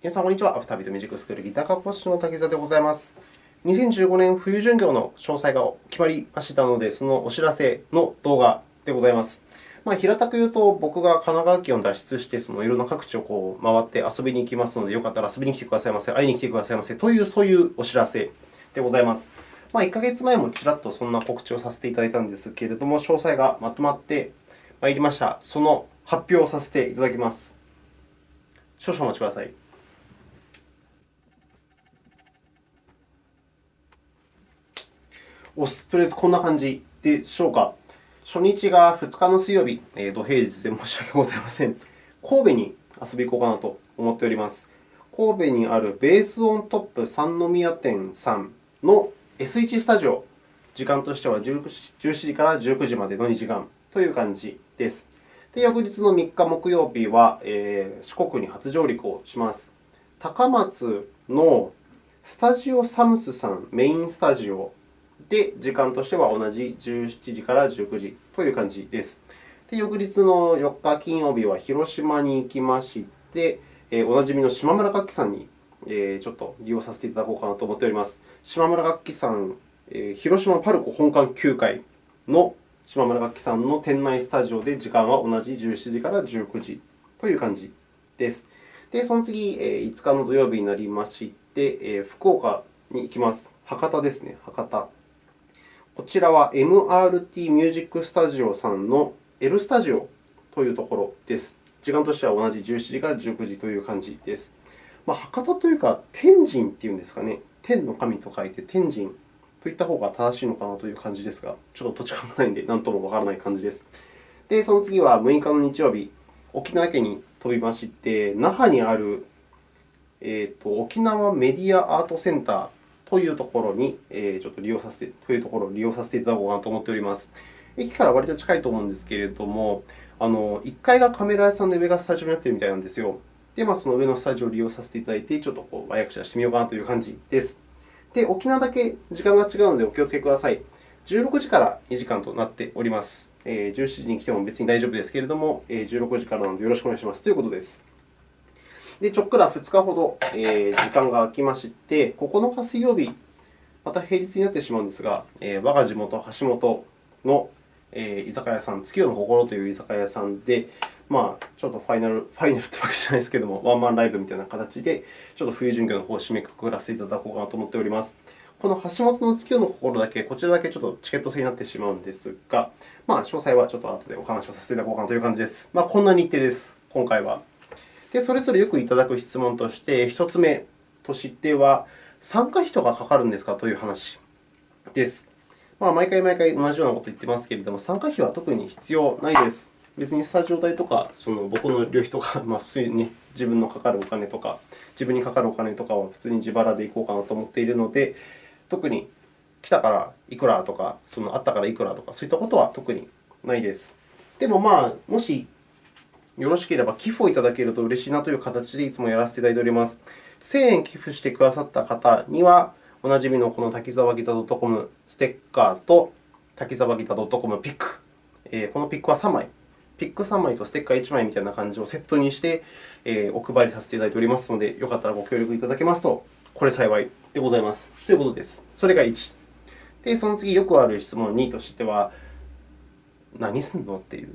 皆さん、こんにちは。アフタービートミュージックスクールギター科講師の滝沢でございます。2015年冬巡業の詳細が決まりましたので、そのお知らせの動画でございます。まあ、平たく言うと、僕が神奈川県を脱出して、そのいろんな各地をこう回って遊びに行きますので、よかったら遊びに来てくださいませ、会いに来てくださいませという、そういうお知らせでございます。まあ、1ヶ月前もちらっとそんな告知をさせていただいたんですけれども、詳細がまとまってまいりました。その発表をさせていただきます。少々お待ちください。おとりあえずこんな感じでしょうか。初日が2日の水曜日、えー、土平日で申し訳ございません。神戸に遊び行こうかなと思っております。神戸にあるベースオントップ三宮店さんの S1 スタジオ、時間としては17時から19時までの2時間という感じです。で翌日の3日木曜日は、えー、四国に初上陸をします。高松のスタジオサムスさんメインスタジオで、時間としては同じ17時から19時という感じです。で翌日の4日金曜日は広島に行きまして、えおなじみの島村楽器さんにえちょっと利用させていただこうかなと思っております。島村楽器さんえ、広島パルコ本館9階の島村楽器さんの店内スタジオで時間は同じ17時から19時という感じです。で、その次え、5日の土曜日になりましてえ、福岡に行きます。博多ですね、博多。こちらは MRT ミュージックスタジオさんの L スタジオというところです。時間としては同じ17時から19時という感じです。まあ、博多というか、天神というんですかね。天の神と書いて天神といった方が正しいのかなという感じですが、ちょっと土地勘がないので、何ともわからない感じです。で、その次は6日の日曜日、沖縄県に飛びまして、那覇にある、えーと、沖縄メディアアートセンターというところに、えちょっと利用させて、というところを利用させていただこうかなと思っております。駅から割と近いと思うんですけれども、あの1階がカメラ屋さんで上がスタジオになっているみたいなんですよ。で、まあ、その上のスタジオを利用させていただいて、ちょっとこう和訳者してみようかなという感じです。で、沖縄だけ時間が違うのでお気をつけください。16時から2時間となっております。17時に来ても別に大丈夫ですけれども、16時からなのでよろしくお願いしますということです。で、ちょっくら2日ほど時間が空きまして、9日水曜日、また平日になってしまうんですが、我が地元、橋本の居酒屋さん、月夜の心という居酒屋さんで、まあ、ちょっとファイナル、ファイナルというわけじゃないですけれども、ワンマンライブみたいな形で、ちょっと冬巡業の方を締めくくらせていただこうかなと思っております。この橋本の月夜の心だけ、こちらだけちょっとチケット制になってしまうんですが、まあ、詳細はちょっと後でお話をさせていただこうかなという感じです。まあ、こんな日程です、今回は。で、それぞれよくいただく質問として、1つ目としては、参加費とかかかるんですかという話です。まあ、毎回毎回同じようなことを言ってますけれども、参加費は特に必要ないです。別にスタジオ代とか、その僕の旅費とか、まあ、普通に、ね、自分のかかるお金とか、自分にかかるお金とかは普通に自腹でいこうかなと思っているので、特に来たからいくらとか、そのあったからいくらとか、そういったことは特にないです。でも、まあ、もしよろしければ寄付をいただけると嬉しいなという形でいつもやらせていただいております。1000円寄付してくださった方には、おなじみのこの滝沢ギター .com ステッカーと滝沢ギター .com ピック。このピックは3枚。ピック3枚とステッカー1枚みたいな感じをセットにしてお配りさせていただいておりますので、よかったらご協力いただけますと、これ幸いでございます。ということです。それが1。で、その次、よくある質問2としては、何すんのっていう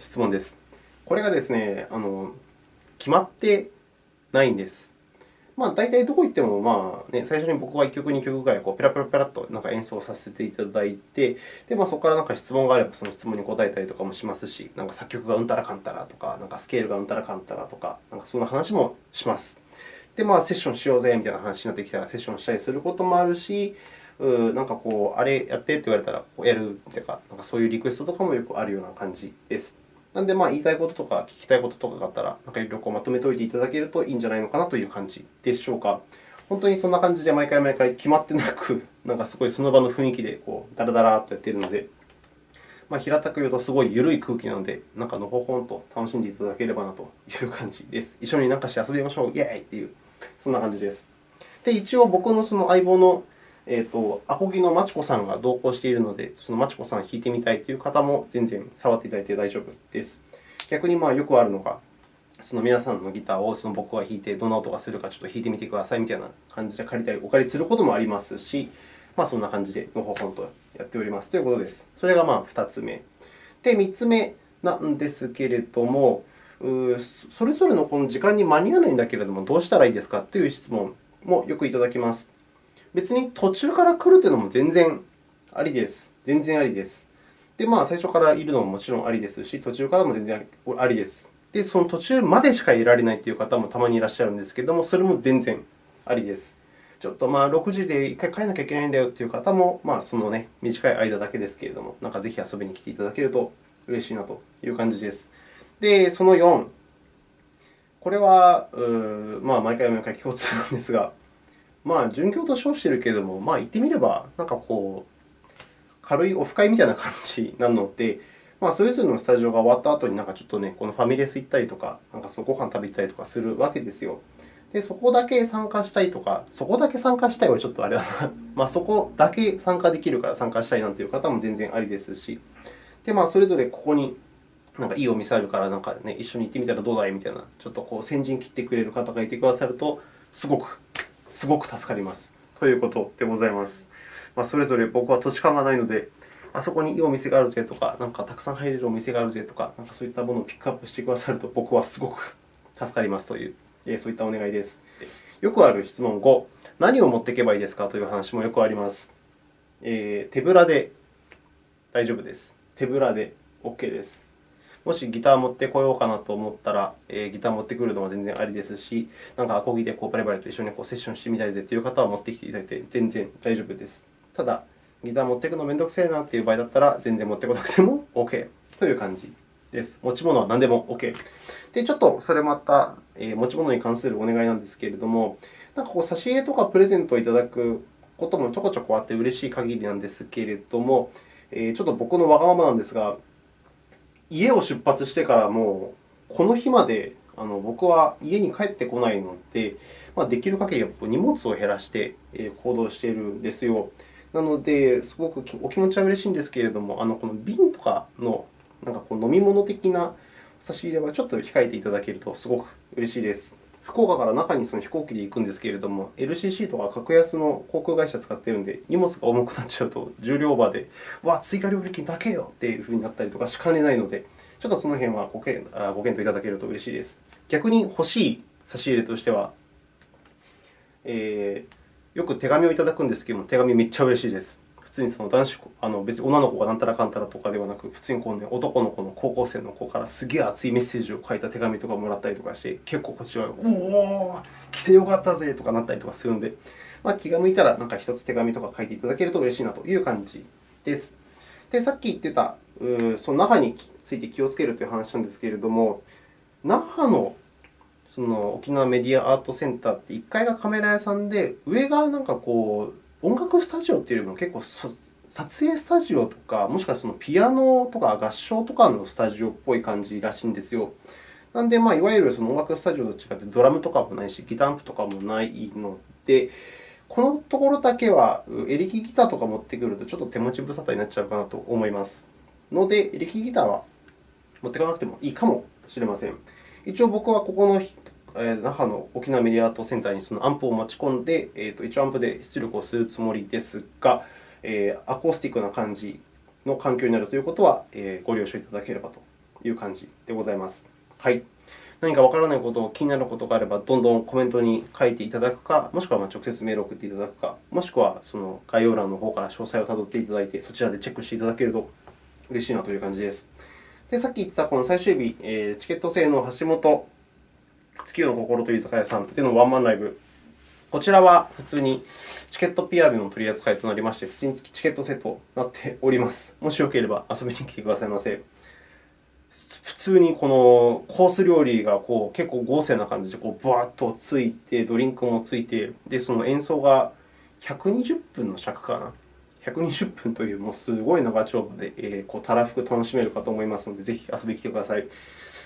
質問です。これがですね、あの決まってないんです。まあ、大体どこ行っても、まあね、最初に僕は1曲、2曲ぐらいこうペラペラペラっとなんか演奏させていただいて、でまあ、そこからなんか質問があれば、その質問に答えたりとかもしますし、なんか作曲がうんたらかんたらとか、なんかスケールがうんたらかんたらとか、なんかそんな話もします。で、まあ、セッションしようぜみたいな話になってきたら、セッションしたりすることもあるし、うなんかこう、あれやってって言われたらやるとか、なんかそういうリクエストとかもよくあるような感じです。なので、まあ、言いたいこととか聞きたいこととかがあったら、なんかいろいろまとめておいていただけるといいんじゃないのかなという感じでしょうか。本当にそんな感じで毎回毎回決まってなく、なんかすごいその場の雰囲気でこうダラダラとやっているので、まあ、平たく言うとすごい緩い空気なので、なんかのほほんと楽しんでいただければなという感じです。一緒に何かして遊びましょう、イェーイっていう、そんな感じです。で、一応僕のその相棒のえーと、アコギのまちこさんが同行しているので、そのまちこさん弾いてみたいという方も全然触っていただいて大丈夫です。逆にまあよくあるのが、その皆さんのギターをその僕が弾いて、どんな音がするかちょっと弾いてみてくださいみたいな感じで借りたり、お借りすることもありますし、まあ、そんな感じでのほほんとやっておりますということです。それがまあ2つ目。で、3つ目なんですけれども、それぞれのこの時間に間に合わないんだけれども、どうしたらいいですかという質問もよくいただきます。別に途中から来るというのも全然ありです。全然ありです。で、まあ、最初からいるのももちろんありですし、途中からも全然ありです。で、その途中までしかいられないという方もたまにいらっしゃるんですけれども、それも全然ありです。ちょっとまあ6時で1回帰らなきゃいけないんだよという方も、まあ、その、ね、短い間だけですけれども、なんかぜひ遊びに来ていただけると嬉しいなという感じです。で、その4、これは、まあ、毎回毎回共通なんですが、まあ、準教と称しているけれども、まあ、言ってみれば、なんかこう、軽いオフ会みたいな感じなので、まあ、それぞれのスタジオが終わった後になんかちょっとね、このファミレス行ったりとか、なんかそのご飯食べたりとかするわけですよ。で、そこだけ参加したいとか、そこだけ参加したいはちょっとあれだな。まあ、そこだけ参加できるから参加したいなんていう方も全然ありですし、で、まあ、それぞれここになんかいいお店あるからなんか、ね、一緒に行ってみたらどうだいみたいな、ちょっとこう先陣切ってくれる方がいてくださると、すごく、すごく助かります。ということでございます。まあ、それぞれ僕は土地勘がないので、あそこにいいお店があるぜとか、なんかたくさん入れるお店があるぜとか、なんかそういったものをピックアップしてくださると、僕はすごく助かりますという、そういったお願いです。よくある質問5、何を持っていけばいいですかという話もよくあります。えー、手ぶらで大丈夫です。手ぶらで OK です。もしギター持ってこようかなと思ったら、えー、ギター持ってくるのは全然ありですし、なんかアコギでこうバリバリと一緒にこうセッションしてみたいぜという方は持ってきていただいて全然大丈夫です。ただ、ギター持っていくのめんどくせえなという場合だったら、全然持ってこなくても OK という感じです。持ち物は何でも OK。で、ちょっとそれまた、えー、持ち物に関するお願いなんですけれども、なんかこう差し入れとかプレゼントをいただくこともちょこちょこあって嬉しい限りなんですけれども、え、ちょっと僕のわがままなんですが、家を出発してからもうこの日まであの僕は家に帰ってこないので、まあ、できる限り荷物を減らして行動しているんですよ。なので、すごくお気持ちは嬉しいんですけれども、あのこの瓶とかのなんかこう飲み物的な差し入れはちょっと控えていただけるとすごく嬉しいです。福岡から中にその飛行機で行くんですけれども、LCC とか格安の航空会社を使っているので、荷物が重くなっちゃうと、重量オーバーで、わ、追加料金だけよっていうふうになったりとかしかねないので、ちょっとその辺はご検討いただけると嬉しいです。逆に欲しい差し入れとしては、えーよく手紙をいただくんですけれども、手紙めっちゃ嬉しいです。普通にその男子あの別に女の子がなんたらかんたらとかではなく、普通にこう、ね、男の子の高校生の子からすげえ熱いメッセージを書いた手紙とかもらったりとかして、結構こっちは、おお、来てよかったぜとかなったりとかするので、まあ、気が向いたらなんか一つ手紙とか書いていただけると嬉しいなという感じです。で、さっき言ってた、その那覇について気をつけるという話なんですけれども、那覇のその沖縄メディアアートセンターって1階がカメラ屋さんで、上がなんかこう音楽スタジオというよりも結構撮影スタジオとか、もしくはそのピアノとか合唱とかのスタジオっぽい感じらしいんですよ。なので、まあ、いわゆるその音楽スタジオと違ってドラムとかもないし、ギターアンプとかもないので、このところだけはエレキギターとか持ってくるとちょっと手持ち無沙汰になっちゃうかなと思いますので、エレキギターは持っていかなくてもいいかもしれません。一応僕はここの那覇の沖縄メディアアートセンターにそのアンプを持ち込んで、えー、と一応アンプで出力をするつもりですが、えー、アコースティックな感じの環境になるということは、えー、ご了承いただければという感じでございます。はい。何かわからないこと、気になることがあれば、どんどんコメントに書いていただくか、もしくは直接メールを送っていただくか、もしくはその概要欄の方から詳細をたどっていただいて、そちらでチェックしていただけると嬉しいなという感じです。で、さっき言ってたこの最終日、チケット制の橋本月夜の心という居酒屋さんでのワンマンライブ。こちらは普通にチケット PR の取り扱いとなりまして、普通にチケットセットとなっております。もしよければ遊びに来てくださいませ。普通にこのコース料理がこう結構豪勢な感じでこうブワッとついて、ドリンクもついて、でその演奏が120分の尺かな。120分というもうすごい長丁場で、えー、こうたらふく楽しめるかと思いますので、ぜひ遊びに来てください。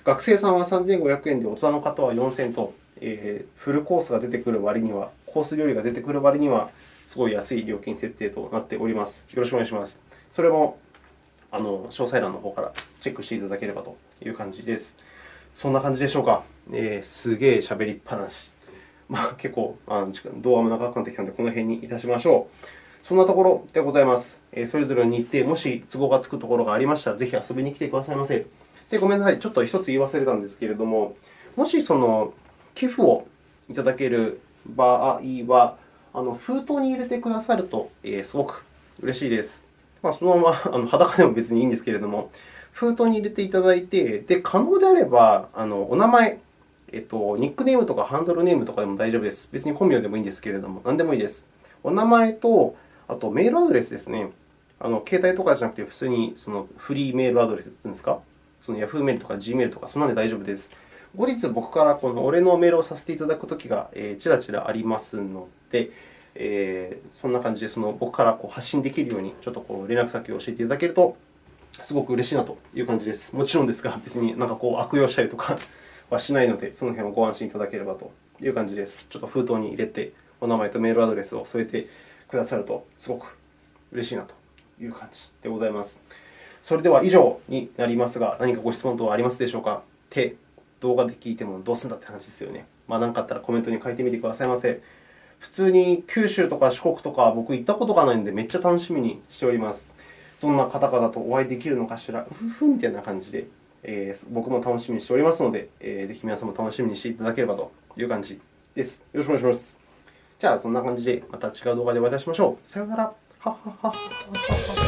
学生さんは3500円で、大人の方は4000円と、えー、フルコースが出てくる割には、コース料理が出てくる割には、すごい安い料金設定となっております。よろしくお願いします。それもあの詳細欄の方からチェックしていただければという感じです。そんな感じでしょうか。えー、すげえ喋りっぱなし。まあ、結構あの動画も長くなってきたので、この辺にいたしましょう。そんなところでございます。え、それぞれの日程、もし都合がつくところがありましたら、ぜひ遊びに来てくださいませ。で、ごめんなさい。ちょっと1つ言い忘れたんですけれども、もしその寄付をいただける場合は、あの封筒に入れてくださると、えー、すごく嬉しいです。まあ、そのまま あの裸でも別にいいんですけれども、封筒に入れていただいて、で可能であればあのお名前、えっと、ニックネームとかハンドルネームとかでも大丈夫です。別に本名でもいいんですけれども、何でもいいです。お名前と、あとメールアドレスですね。あの携帯とかじゃなくて、普通にそのフリーメールアドレスというんですか、その Yahoo メールとか Gmail とか、そんなので大丈夫です。後日、僕からこの俺のメールをさせていただくときが、ちらちらありますので、えー、そんな感じでその僕からこう発信できるように、ちょっとこう連絡先を教えていただけると、すごく嬉しいなという感じです。もちろんですが、別になんかこう悪用したりとか はしないので、その辺をご安心いただければという感じです。ちょっと封筒に入れて、お名前とメールアドレスを添えてくださると、すごく嬉しいなという感じでございます。それでは以上になりますが、何かご質問等はありますでしょうか？手、動画で聞いてもどうするんだって話ですよね。まあ、何かあったらコメントに書いてみてくださいませ。普通に九州とか四国とか僕行ったことがないので、めっちゃ楽しみにしております。どんな方々とお会いできるのかしら、ふふみたいな感じで、えー、僕も楽しみにしておりますので、えー、ぜひ皆さんも楽しみにしていただければという感じです。よろしくお願いします。じゃあ、そんな感じでまた違う動画でお会いいたしましょう。さよなら。ははははは。